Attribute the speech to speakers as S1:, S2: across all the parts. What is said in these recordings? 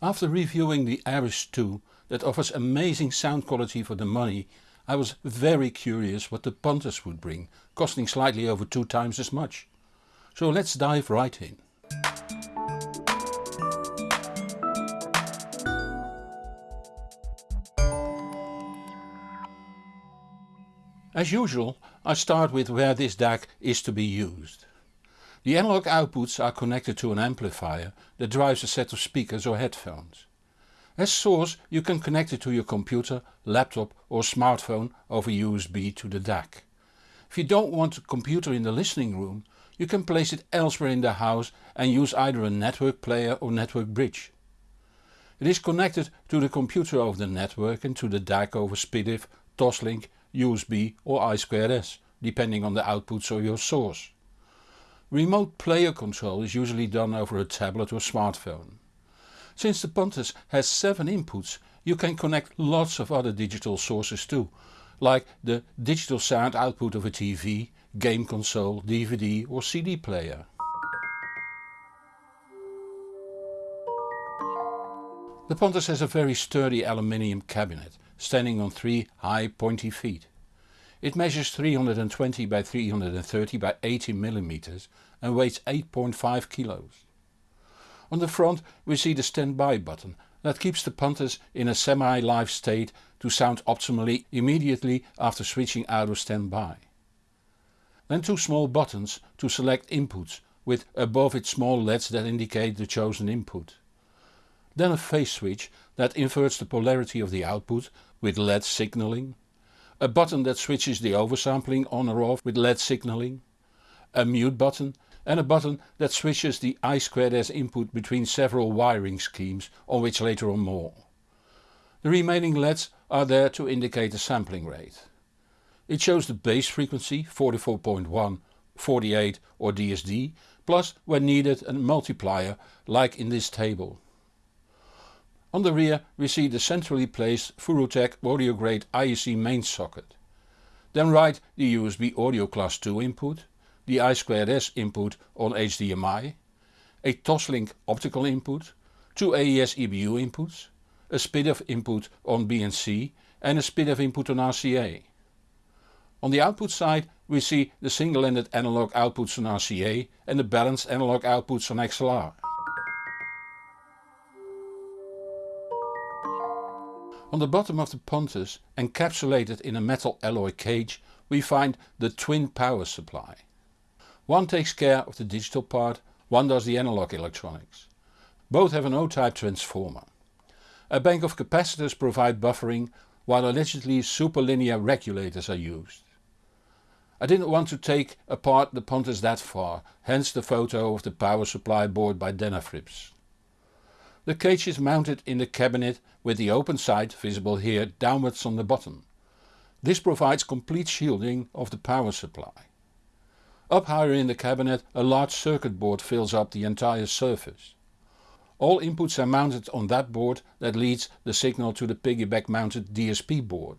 S1: After reviewing the Ares 2 that offers amazing sound quality for the money I was very curious what the Pontus would bring, costing slightly over two times as much. So let's dive right in. As usual I start with where this DAC is to be used. The analog outputs are connected to an amplifier that drives a set of speakers or headphones. As source you can connect it to your computer, laptop or smartphone over USB to the DAC. If you don't want a computer in the listening room you can place it elsewhere in the house and use either a network player or network bridge. It is connected to the computer over the network and to the DAC over SPDIF, Toslink, USB or I2S depending on the outputs of your source. Remote player control is usually done over a tablet or smartphone. Since the Pontus has 7 inputs you can connect lots of other digital sources too, like the digital sound output of a TV, game console, DVD or CD player. The Pontus has a very sturdy aluminium cabinet standing on three high pointy feet. It measures 320 by 330 by 80 mm and weighs 8.5 kilos. On the front we see the standby button that keeps the Pontus in a semi-live state to sound optimally immediately after switching out of standby. Then two small buttons to select inputs with above it small LEDs that indicate the chosen input. Then a phase switch that inverts the polarity of the output with LED signaling. A button that switches the oversampling on or off with LED signaling. A mute button and a button that switches the I2S input between several wiring schemes on which later on more. The remaining LEDs are there to indicate the sampling rate. It shows the base frequency 44.1, 48 or DSD plus when needed a multiplier like in this table. On the rear we see the centrally placed Furutech audio grade IEC main socket. Then right the USB audio class 2 input, the I2S input on HDMI, a Toslink optical input, two AES EBU inputs, a SPDIF input on BNC and a SPDIF input on RCA. On the output side we see the single-ended analog outputs on RCA and the balanced analog outputs on XLR. On the bottom of the Pontus, encapsulated in a metal alloy cage, we find the twin power supply. One takes care of the digital part, one does the analog electronics. Both have an O-type transformer. A bank of capacitors provide buffering while allegedly superlinear regulators are used. I didn't want to take apart the Pontus that far, hence the photo of the power supply board by Denafrips. The cage is mounted in the cabinet with the open side, visible here, downwards on the bottom. This provides complete shielding of the power supply. Up higher in the cabinet a large circuit board fills up the entire surface. All inputs are mounted on that board that leads the signal to the piggyback mounted DSP board.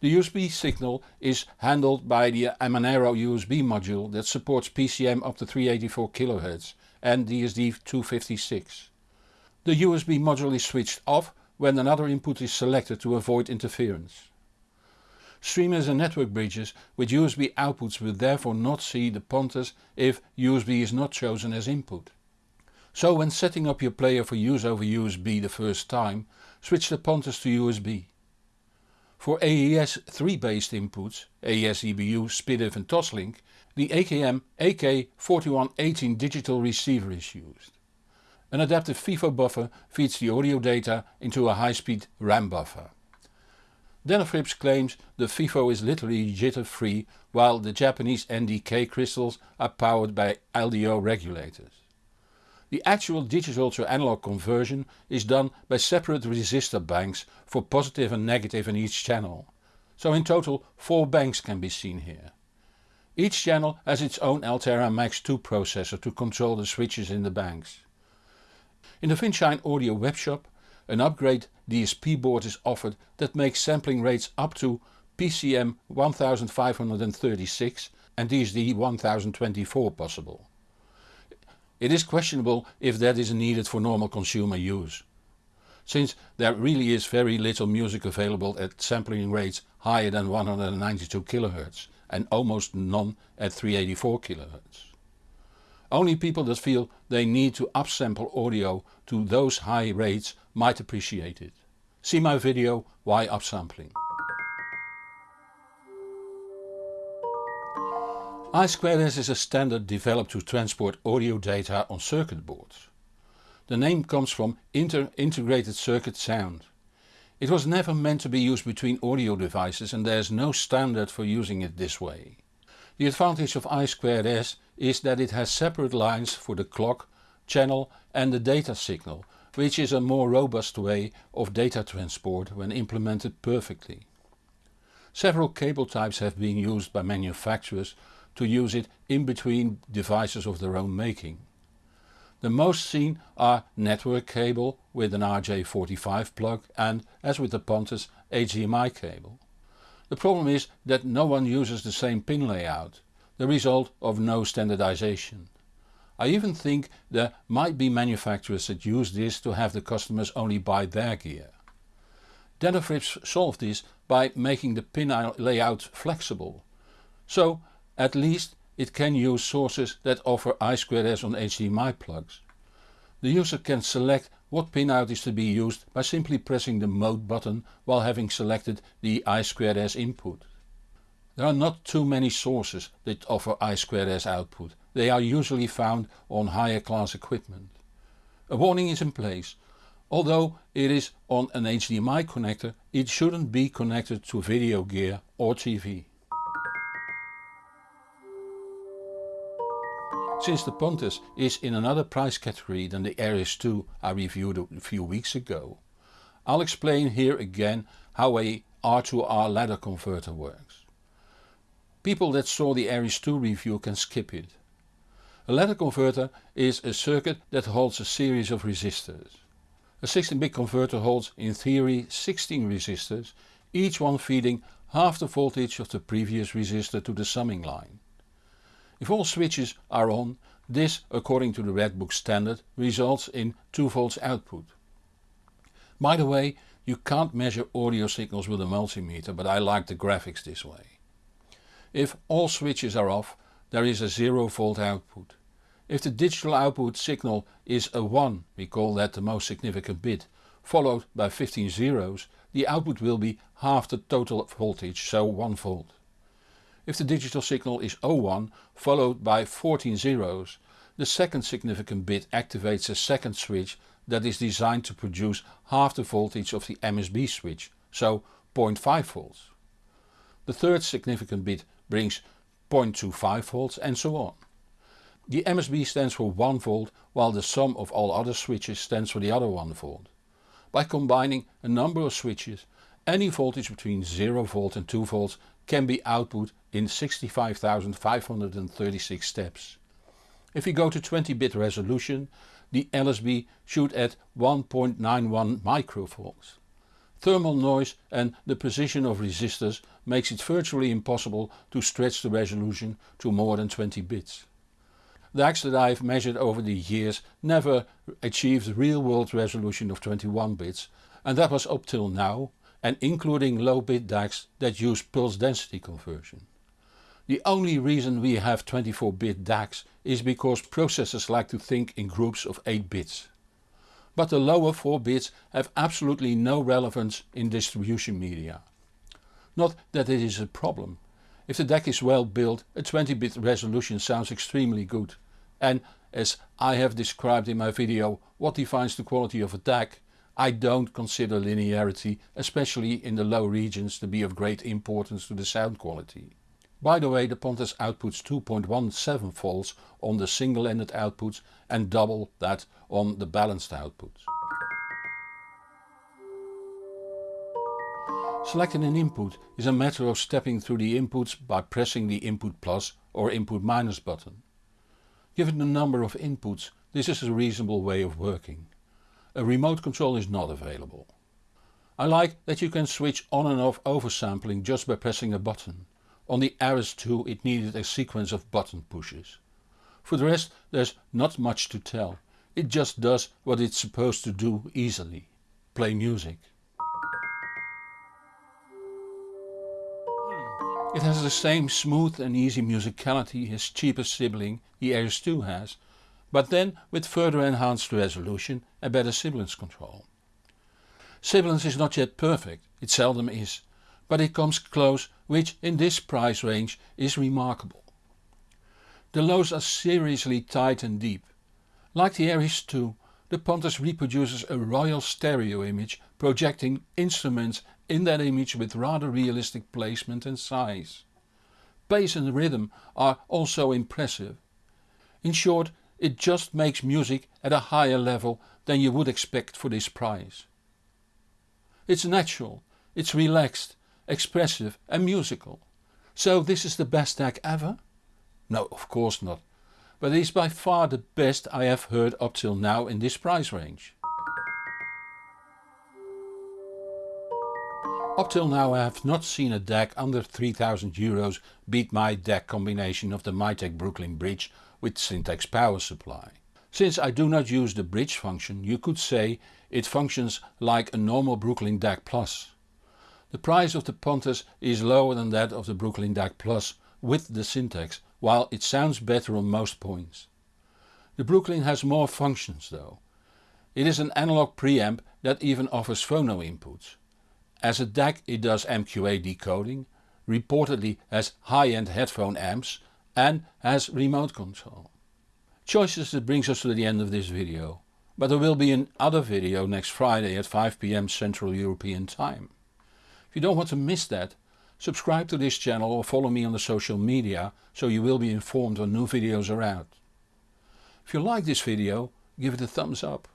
S1: The USB signal is handled by the Amanero USB module that supports PCM up to 384 kHz and DSD256. The USB module is switched off when another input is selected to avoid interference. Streamers and network bridges with USB outputs will therefore not see the Pontus if USB is not chosen as input. So when setting up your player for use over USB the first time, switch the Pontus to USB. For AES 3 based inputs, AES EBU, SPDIF and Toslink, the AKM AK4118 digital receiver is used. An adaptive FIFO buffer feeds the audio data into a high-speed RAM buffer. Denafrips claims the FIFO is literally jitter free while the Japanese NDK crystals are powered by LDO regulators. The actual digital to analog conversion is done by separate resistor banks for positive and negative in each channel. So in total 4 banks can be seen here. Each channel has its own Altera Max 2 processor to control the switches in the banks. In the Vinshine Audio webshop an upgrade DSP board is offered that makes sampling rates up to PCM 1536 and DSD 1024 possible. It is questionable if that is needed for normal consumer use. since there really is very little music available at sampling rates higher than 192 kHz and almost none at 384 kHz. Only people that feel they need to upsample audio to those high rates might appreciate it. See my video Why Upsampling. I2S is a standard developed to transport audio data on circuit boards. The name comes from Inter Integrated Circuit Sound. It was never meant to be used between audio devices and there is no standard for using it this way. The advantage of I2S is that it has separate lines for the clock, channel and the data signal, which is a more robust way of data transport when implemented perfectly. Several cable types have been used by manufacturers to use it in between devices of their own making. The most seen are network cable with an RJ45 plug and, as with the Pontus, HDMI cable. The problem is that no one uses the same pin layout, the result of no standardization. I even think there might be manufacturers that use this to have the customers only buy their gear. Denafrips solved this by making the pin layout flexible. So at least it can use sources that offer I2S on HDMI plugs. The user can select what pinout is to be used by simply pressing the mode button while having selected the I2S input. There are not too many sources that offer I2S output, they are usually found on higher class equipment. A warning is in place. Although it is on an HDMI connector it shouldn't be connected to video gear or TV. Since the Pontus is in another price category than the Ares 2 I reviewed a few weeks ago, I'll explain here again how a R2R ladder converter works. People that saw the Ares 2 review can skip it. A ladder converter is a circuit that holds a series of resistors. A 16-bit converter holds in theory 16 resistors, each one feeding half the voltage of the previous resistor to the summing line. If all switches are on, this according to the Redbook standard results in 2 volts output. By the way, you can't measure audio signals with a multimeter but I like the graphics this way. If all switches are off there is a 0 volt output. If the digital output signal is a 1, we call that the most significant bit, followed by 15 zeros, the output will be half the total voltage, so 1 volt. If the digital signal is O1 followed by 14 zeros, the second significant bit activates a second switch that is designed to produce half the voltage of the MSB switch, so 0.5 volts. The third significant bit brings 0.25 volts and so on. The MSB stands for 1 volt while the sum of all other switches stands for the other 1 volt. By combining a number of switches, any voltage between 0 volt and 2 volts can be output in 65,536 steps. If we go to 20 bit resolution the LSB should at 1.91 microvolts. Thermal noise and the position of resistors makes it virtually impossible to stretch the resolution to more than 20 bits. The DACs that I have measured over the years never achieved real world resolution of 21 bits and that was up till now and including low bit DACs that use pulse density conversion. The only reason we have 24-bit DACs is because processors like to think in groups of 8 bits. But the lower 4 bits have absolutely no relevance in distribution media. Not that it is a problem. If the DAC is well built a 20-bit resolution sounds extremely good and as I have described in my video what defines the quality of a DAC, I don't consider linearity, especially in the low regions, to be of great importance to the sound quality. By the way the Pontus outputs 2.17 volts on the single-ended outputs and double that on the balanced outputs. Selecting an input is a matter of stepping through the inputs by pressing the input plus or input minus button. Given the number of inputs this is a reasonable way of working. A remote control is not available. I like that you can switch on and off oversampling just by pressing a button. On the Ares 2 it needed a sequence of button pushes. For the rest there's not much to tell, it just does what it's supposed to do easily. play music. It has the same smooth and easy musicality his cheapest sibling the AS2 has, but then with further enhanced resolution and better sibilance control. Sibilance is not yet perfect, it seldom is, but it comes close which in this price range is remarkable. The lows are seriously tight and deep. Like the Ares 2, the Pontus reproduces a royal stereo image projecting instruments in that image with rather realistic placement and size. Bass and rhythm are also impressive. In short it just makes music at a higher level than you would expect for this price. It's natural, it's relaxed, expressive and musical. So this is the best DAC ever? No of course not, but it is by far the best I have heard up till now in this price range. Up till now I have not seen a DAC under 3000 euros beat my DAC combination of the Mytek Brooklyn Bridge with Syntax power supply. Since I do not use the bridge function you could say it functions like a normal Brooklyn DAC Plus. The price of the Pontus is lower than that of the Brooklyn DAC Plus with the Syntax while it sounds better on most points. The Brooklyn has more functions though. It is an analog preamp that even offers phono inputs. As a DAC it does MQA decoding, reportedly has high-end headphone amps and has remote control. Choices that brings us to the end of this video, but there will be another video next Friday at 5pm Central European time. If you don't want to miss that, subscribe to this channel or follow me on the social media so you will be informed when new videos are out. If you like this video give it a thumbs up.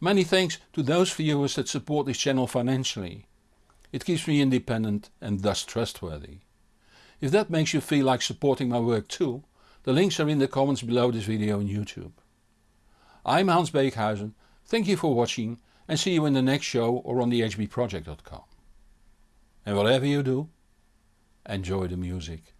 S1: Many thanks to those viewers that support this channel financially. It keeps me independent and thus trustworthy. If that makes you feel like supporting my work too, the links are in the comments below this video on YouTube. I'm Hans Beekhuyzen, thank you for watching and see you in the next show or on thehbproject.com. And whatever you do, enjoy the music.